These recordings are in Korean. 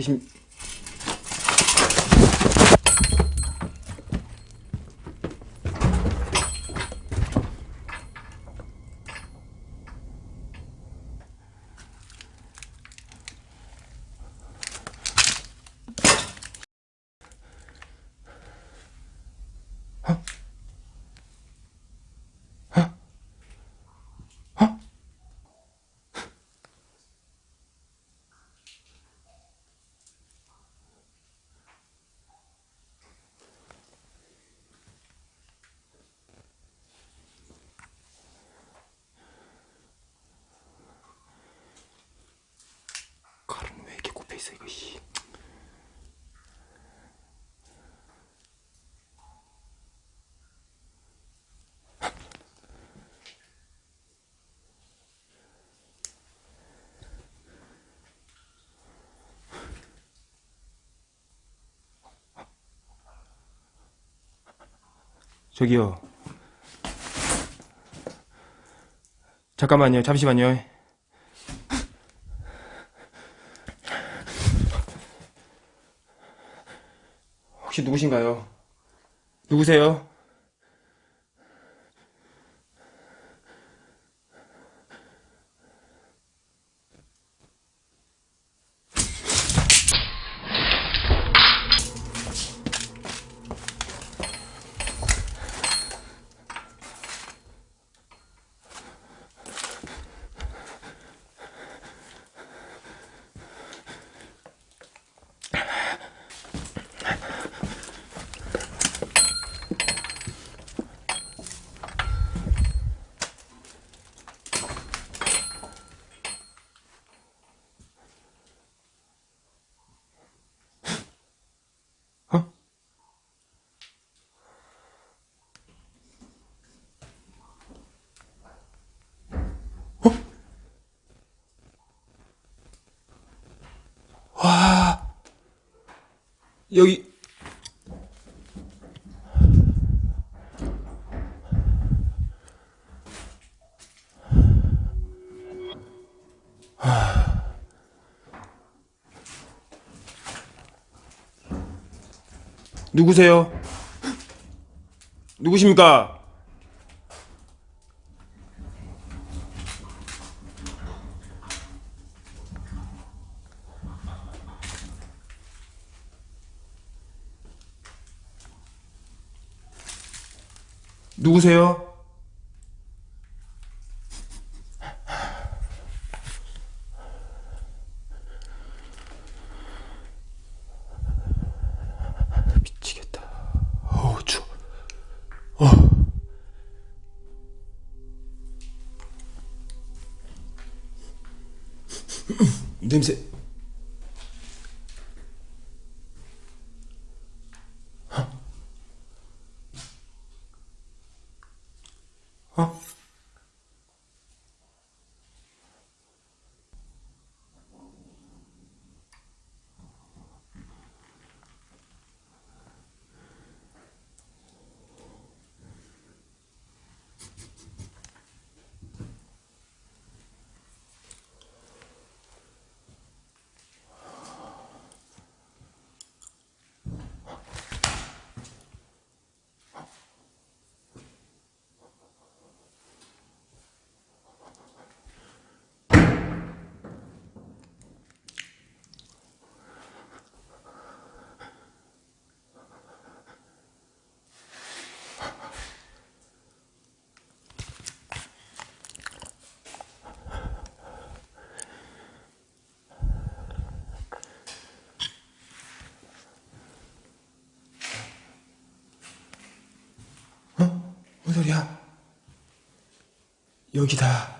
계 있어 이거 씨. 저기요. 잠깐만요. 잠시만요. 혹시 누구신가요? 누구세요? 여기 누구세요? 누구십니까? 누구세요? 미치겠다. 어우, 추워. 어. 냄새. 뭔 소리야? 여기다.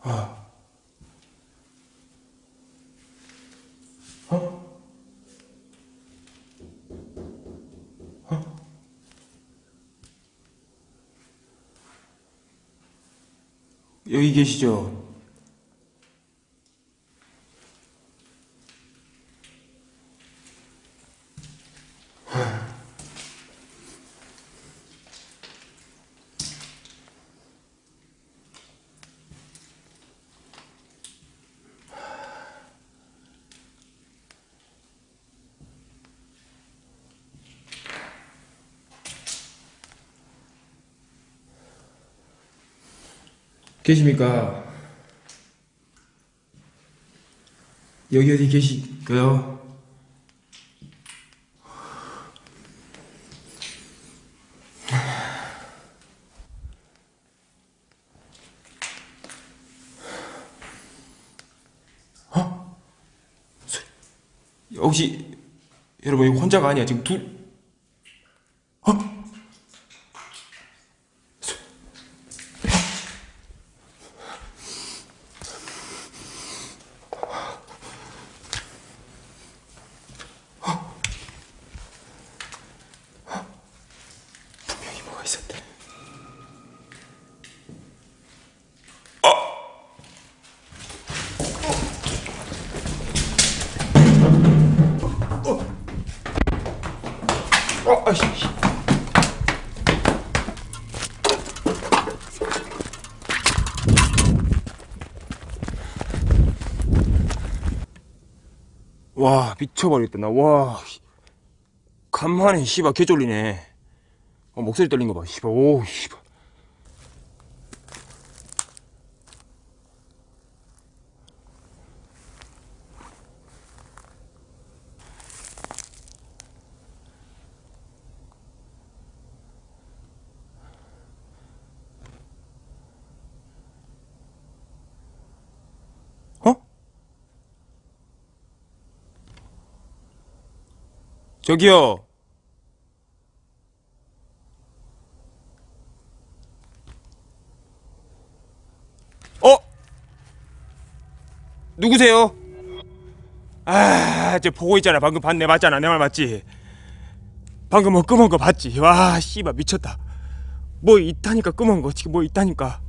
어. 어? 어? 여기 계시죠? 계십니까? 여기 어디 계실까요? 어? 소- 혹시 여러분 혼자가 아니야 지금 둘 어? 소- 분명히 뭐가 있었대. 어! 어! 아이씨. 씨. 와 미쳐버리겠다. 나와. 간만에 씨발 개쫄리네. 어, 목소리 떨린 거봐. 씨발 오 씨발 저기요 어? 누구세요? 아, 저 보고 있잖아. 방금 봤네. 맞잖아. 내 말 맞지? 방금 뭐 끄먼 거 봤지? 와, 씨발 미쳤다. 뭐 있다니까 끄먼 거. 지금 뭐 있다니까.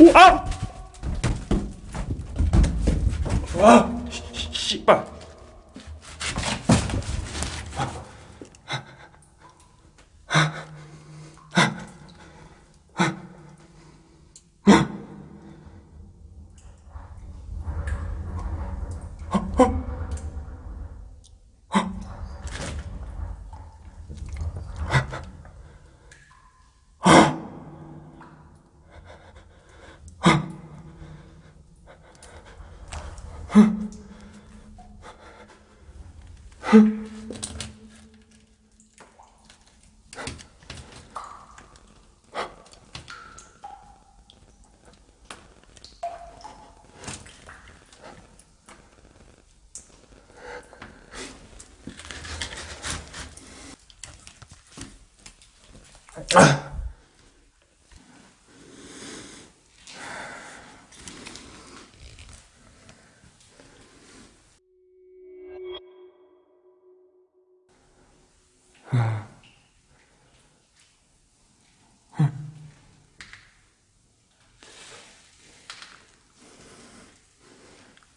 오, 아! 와, 씨, 씨발.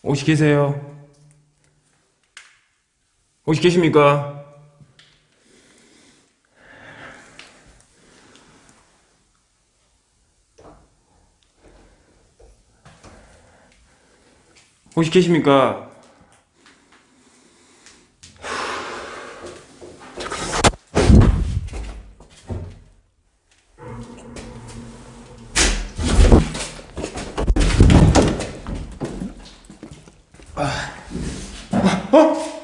혹시 계세요? 혹시 계십니까? 혹시 계십니까? 거기 나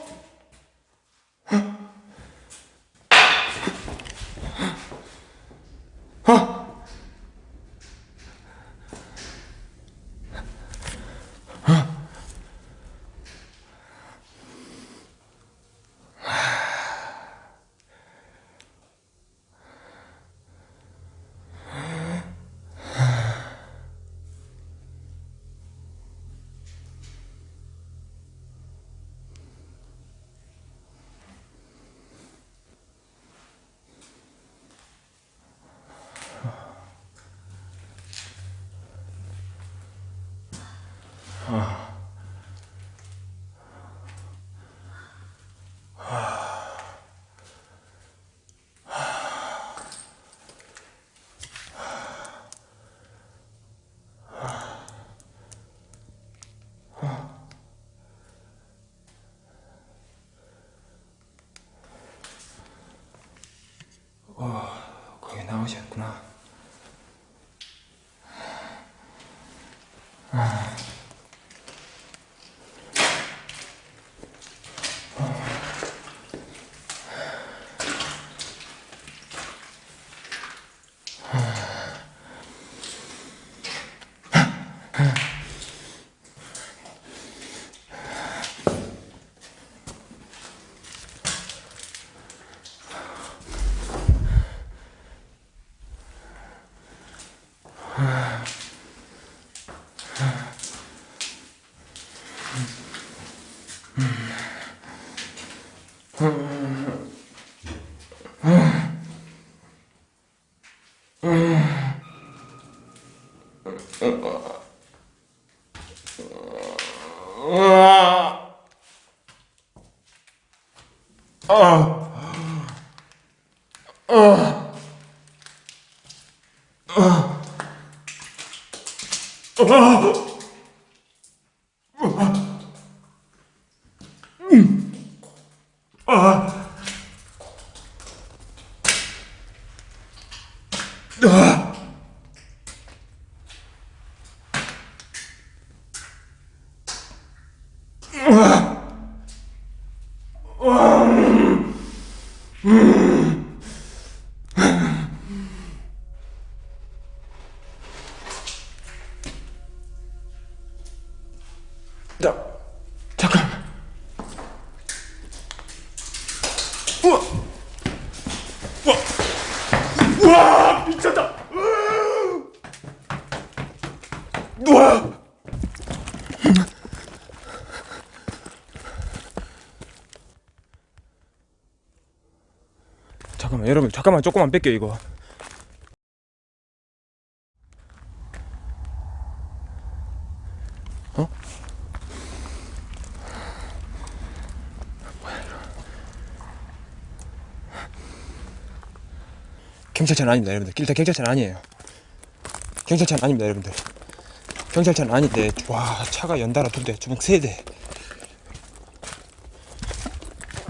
오셨구나. 아. 아. 나 잠깐. 우와. 우와. 우와 미쳤다. 우와. 잠깐만 조금만 뺄게요 이거. 경찰차는 아닙니다 여러분들. 일단 경찰차는 아니에요. 경찰차는 아닙니다 여러분들. 경찰차는 아닌데 와 차가 연달아 두대 주먹 세대.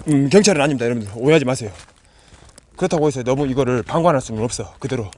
음 경찰은 아닙니다 여러분들. 오해하지 마세요 그렇다고 해서 너무 이거를 방관할 수는 없어. 그대로